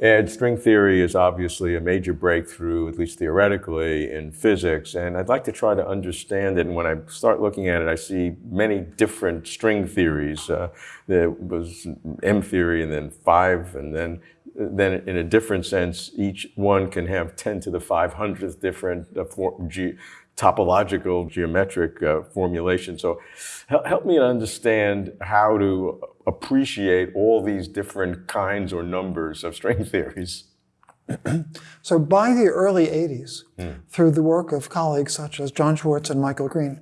And string theory is obviously a major breakthrough, at least theoretically, in physics. And I'd like to try to understand it. And when I start looking at it, I see many different string theories. Uh, there was M theory and then five, and then then in a different sense, each one can have 10 to the 500th different uh, topological geometric uh, formulation. So help me understand how to appreciate all these different kinds or numbers of string theories. so by the early 80s, mm. through the work of colleagues such as John Schwarz and Michael Green,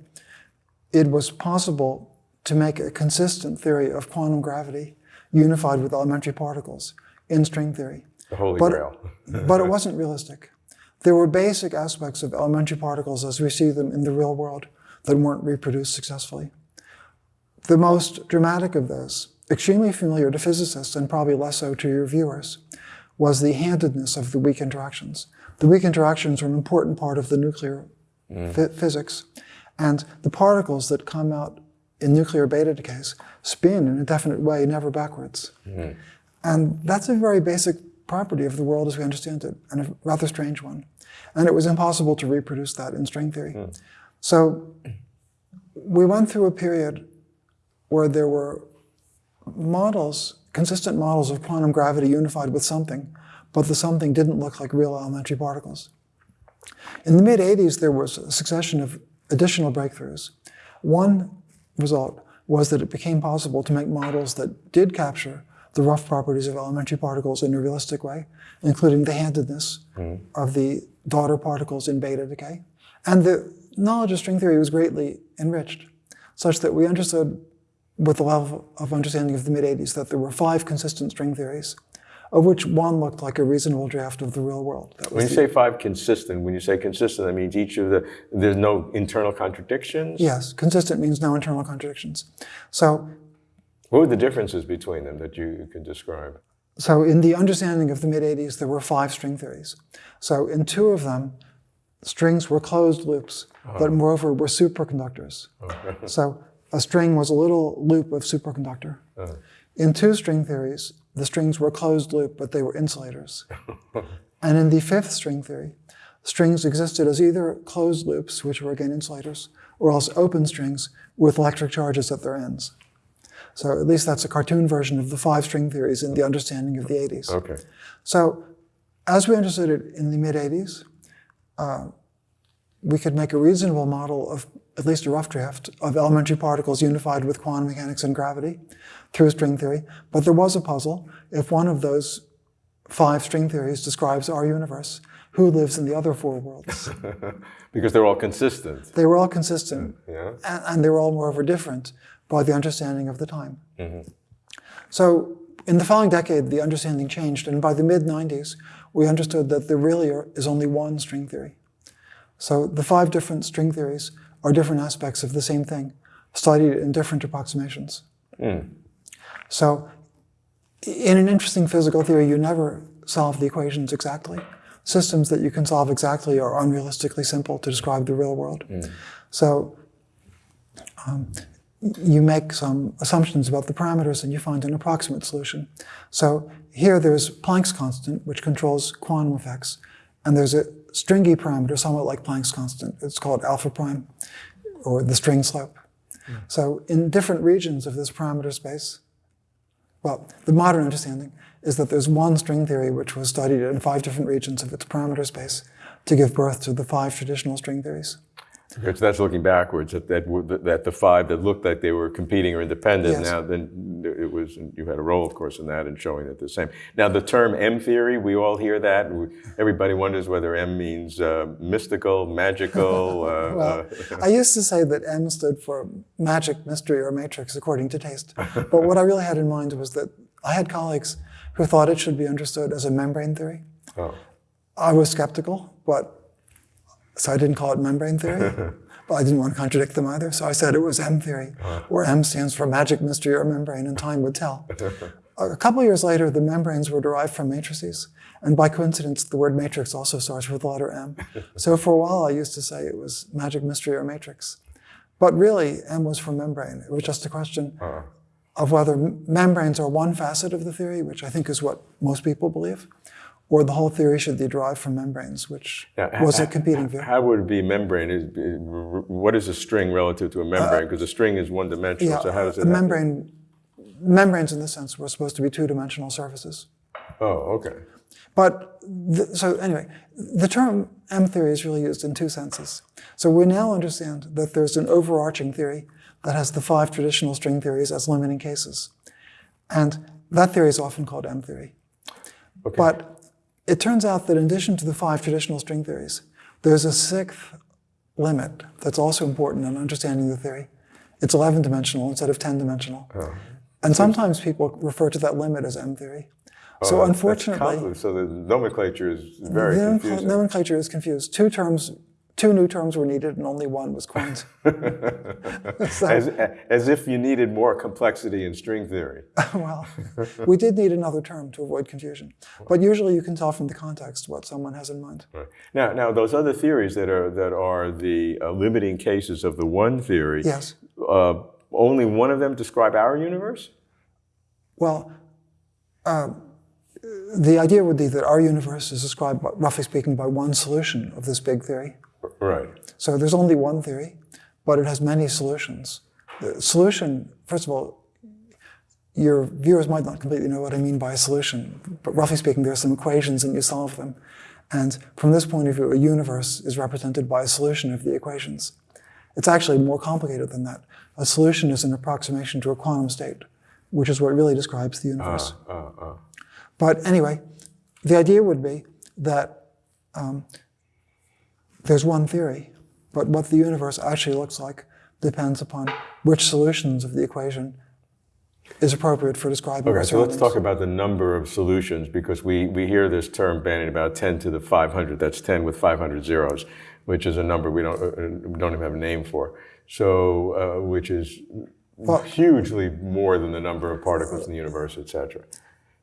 it was possible to make a consistent theory of quantum gravity unified with elementary particles in string theory. The holy but, grail. but it wasn't realistic. There were basic aspects of elementary particles as we see them in the real world that weren't reproduced successfully. The most dramatic of those, extremely familiar to physicists and probably less so to your viewers, was the handedness of the weak interactions. The weak interactions are an important part of the nuclear mm. physics. And the particles that come out in nuclear beta decays spin in a definite way, never backwards. Mm. And that's a very basic property of the world as we understand it, and a rather strange one. And it was impossible to reproduce that in string theory. Mm. So we went through a period where there were models, consistent models of quantum gravity unified with something, but the something didn't look like real elementary particles. In the mid-80s, there was a succession of additional breakthroughs. One result was that it became possible to make models that did capture the rough properties of elementary particles in a realistic way, including the handedness mm. of the daughter particles in beta decay. And the knowledge of string theory was greatly enriched, such that we understood with the level of understanding of the mid-80s that there were five consistent string theories, of which one looked like a reasonable draft of the real world. when you say five consistent, when you say consistent, that means each of the, there's no internal contradictions? Yes, consistent means no internal contradictions. So what were the differences between them that you could describe? So in the understanding of the mid-80s, there were five string theories. So in two of them, strings were closed loops, oh. but moreover were superconductors. Oh. so a string was a little loop of superconductor. Oh. In two string theories, the strings were closed loop, but they were insulators. and in the fifth string theory, strings existed as either closed loops, which were again insulators, or else open strings with electric charges at their ends. So at least that's a cartoon version of the five string theories in the understanding of the 80s. Okay. So as we understood it in the mid 80s, uh, we could make a reasonable model of at least a rough draft of elementary particles unified with quantum mechanics and gravity through string theory. But there was a puzzle. If one of those five string theories describes our universe, who lives in the other four worlds? because they're all consistent. They were all consistent. Yeah. And, and they were all moreover different by the understanding of the time. Mm -hmm. So in the following decade, the understanding changed, and by the mid-90s, we understood that there really are, is only one string theory. So the five different string theories are different aspects of the same thing, studied in different approximations. Mm. So in an interesting physical theory, you never solve the equations exactly. Systems that you can solve exactly are unrealistically simple to describe the real world. Mm. So um, you make some assumptions about the parameters and you find an approximate solution. So here there's Planck's constant, which controls quantum effects, and there's a stringy parameter, somewhat like Planck's constant. It's called alpha prime, or the string slope. Mm. So in different regions of this parameter space, well, the modern understanding is that there's one string theory which was studied in five different regions of its parameter space to give birth to the five traditional string theories. So that's looking backwards at that, that the five that looked like they were competing or independent. Yes. Now, then it was you had a role, of course, in that and showing that the same. Now, the term M theory, we all hear that. Everybody wonders whether M means uh, mystical, magical. Uh, well, uh, I used to say that M stood for magic, mystery, or matrix, according to taste. But what I really had in mind was that I had colleagues who thought it should be understood as a membrane theory. Oh. I was skeptical, but so I didn't call it membrane theory, but I didn't want to contradict them either. So I said it was M theory, uh-huh. where M stands for magic, mystery, or membrane, and time would tell. a couple years later, the membranes were derived from matrices. And by coincidence, the word matrix also starts with the letter M. So for a while, I used to say it was magic, mystery, or matrix. But really, M was for membrane. It was just a question uh-huh. of whether membranes are one facet of the theory, which I think is what most people believe, or the whole theory should be derived from membranes, which Now, was a competing view. How would it be membrane? Is, what is a string relative to a membrane? Because a string is one dimensional. Uh, Yeah, so how does it? a happen? membrane, membranes in this sense were supposed to be two-dimensional surfaces. Oh, okay. But th- so anyway, the term M theory is really used in two senses. So we now understand that there's an overarching theory that has the five traditional string theories as limiting cases. And that theory is often called M theory. Okay. But it turns out that in addition to the five traditional string theories, there's a sixth limit that's also important in understanding the theory. It's 11 dimensional instead of 10 dimensional. And sometimes people refer to that limit as M theory. Oh, so that's unfortunately, so the nomenclature is very the confusing. nomenclature is confused. Two terms, two new terms were needed, and only one was coined. So- as, as if you needed more complexity in string theory. well, we did need another term to avoid confusion, but usually you can tell from the context what someone has in mind. Right. Now, now those other theories that are that are the uh, limiting cases of the one theory. Yes. Uh, only one of them describe our universe. Well, uh, the idea would be that our universe is described, roughly speaking, by one solution of this big theory. Right. So there's only one theory, but it has many solutions. The solution, first of all, your viewers might not completely know what I mean by a solution, but roughly speaking, there are some equations and you solve them. And from this point of view, a universe is represented by a solution of the equations. It's actually more complicated than that. A solution is an approximation to a quantum state, which is what really describes the universe. Uh, uh. But anyway, the idea would be that um, there's one theory, but what the universe actually looks like depends upon which solutions of the equation is appropriate for describing Okay, so let's talk about the number of solutions because we, we hear this term bandied about 10 to the 500. That's 10 with 500 zeros, which is a number we don't, uh, we don't even have a name for. So, uh, which is hugely more than the number of particles in the universe, et cetera.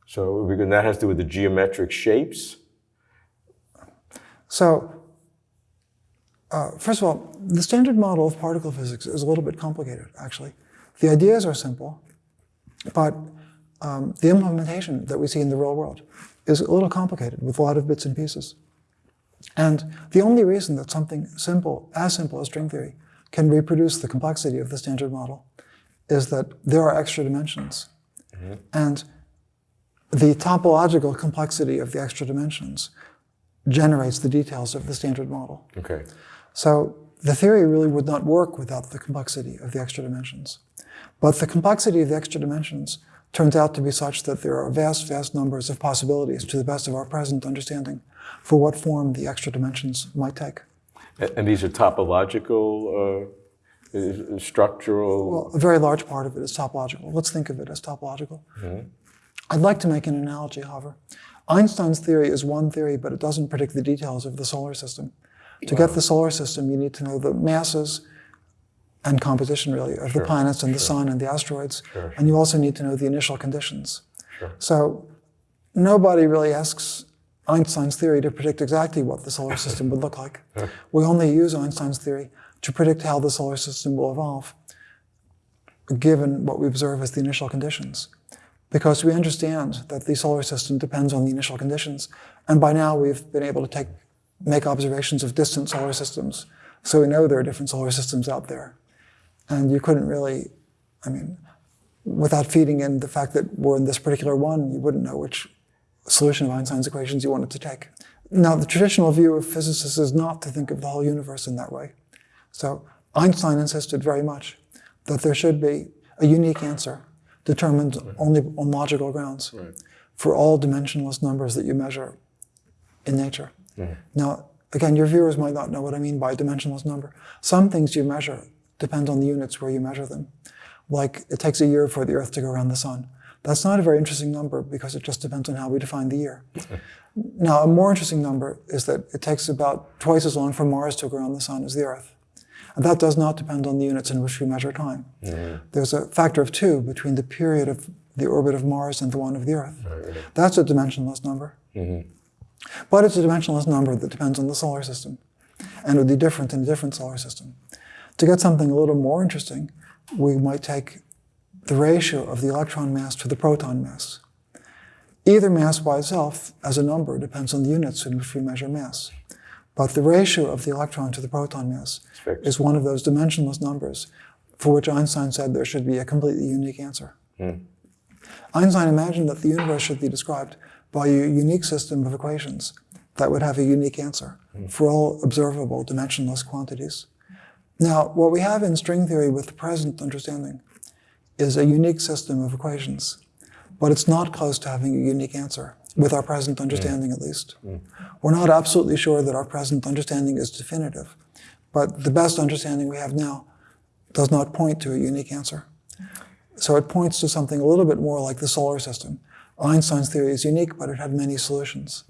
So, because that has to do with the geometric shapes. So, uh, first of all, the standard model of particle physics is a little bit complicated, actually. The ideas are simple, but um, the implementation that we see in the real world is a little complicated with a lot of bits and pieces. And the only reason that something simple, as simple as string theory, can reproduce the complexity of the standard model is that there are extra dimensions. And the topological complexity of the extra dimensions generates the details of the standard model. Okay. So the theory really would not work without the complexity of the extra dimensions. But the complexity of the extra dimensions turns out to be such that there are vast, vast numbers of possibilities to the best of our present understanding for what form the extra dimensions might take. And, these are topological, uh, structural. Well, a very large part of it is topological. Let's think of it as topological. I'd like to make an analogy, however. Einstein's theory is one theory, but it doesn't predict the details of the solar system. To get the solar system, you need to know the masses and composition, really, of the planets and the sun and the asteroids. And you also need to know the initial conditions. So nobody really asks Einstein's theory to predict exactly what the solar system would look like. We only use Einstein's theory to predict how the solar system will evolve, given what we observe as the initial conditions. Because we understand that the solar system depends on the initial conditions. And by now we've been able to take, make observations of distant solar systems. So we know there are different solar systems out there. And you couldn't really, I mean, without feeding in the fact that we're in this particular one, you wouldn't know which solution of Einstein's equations you wanted to take. Now, the traditional view of physicists is not to think of the whole universe in that way. So Einstein insisted very much that there should be a unique answer determined only on logical grounds for all dimensionless numbers that you measure in nature. Now, again, your viewers might not know what I mean by a dimensionless number. Some things you measure depend on the units where you measure them. Like it takes a year for the Earth to go around the sun. That's not a very interesting number because it just depends on how we define the year. now, a more interesting number is that it takes about twice as long for Mars to go around the sun as the Earth. And that does not depend on the units in which we measure time. There's a factor of two between the period of the orbit of Mars and the one of the Earth. That's a dimensionless number. Mm-hmm. But it's a dimensionless number that depends on the solar system and would be different in a different solar system. To get something a little more interesting, we might take the ratio of the electron mass to the proton mass. Either mass by itself, as a number, depends on the units in which we measure mass. But the ratio of the electron to the proton mass is one of those dimensionless numbers for which Einstein said there should be a completely unique answer. Hmm. Einstein imagined that the universe should be described by a unique system of equations that would have a unique answer hmm. for all observable dimensionless quantities. Now, what we have in string theory with the present understanding is a unique system of equations, but it's not close to having a unique answer, with our present hmm. understanding at least. Hmm. We're not absolutely sure that our present understanding is definitive, but the best understanding we have now does not point to a unique answer. So it points to something a little bit more like the solar system. Einstein's theory is unique, but it had many solutions.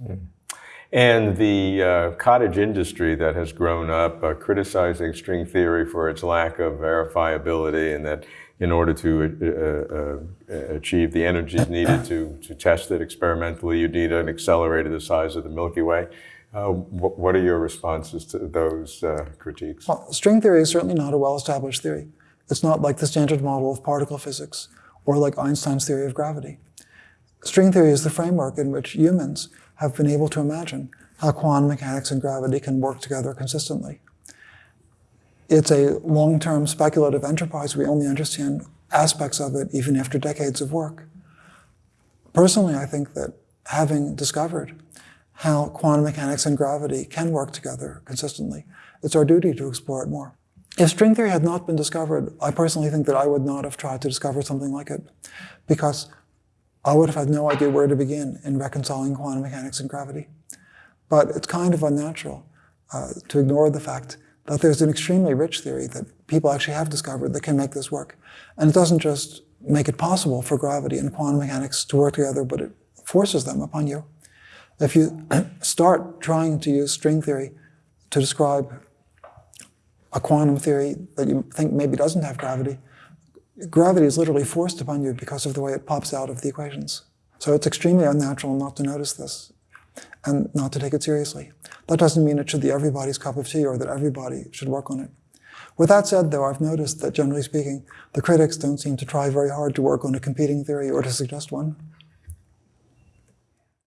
And the uh, cottage industry that has grown up uh, criticizing string theory for its lack of verifiability, and that in order to uh, uh, achieve the energies needed to, to test it experimentally, you need an accelerator the size of the Milky Way. Uh, wh- what are your responses to those uh, critiques? Well, string theory is certainly not a well established theory. It's not like the standard model of particle physics or like Einstein's theory of gravity. String theory is the framework in which humans have been able to imagine how quantum mechanics and gravity can work together consistently. It's a long term speculative enterprise. We only understand aspects of it even after decades of work. Personally, I think that having discovered how quantum mechanics and gravity can work together consistently, it's our duty to explore it more. If string theory had not been discovered, I personally think that I would not have tried to discover something like it because I would have had no idea where to begin in reconciling quantum mechanics and gravity. But it's kind of unnatural uh, to ignore the fact that there's an extremely rich theory that people actually have discovered that can make this work. And it doesn't just make it possible for gravity and quantum mechanics to work together, but it forces them upon you. If you start trying to use string theory to describe a quantum theory that you think maybe doesn't have gravity, gravity is literally forced upon you because of the way it pops out of the equations. So it's extremely unnatural not to notice this and not to take it seriously. That doesn't mean it should be everybody's cup of tea or that everybody should work on it. With that said, though, I've noticed that generally speaking, the critics don't seem to try very hard to work on a competing theory or to suggest one.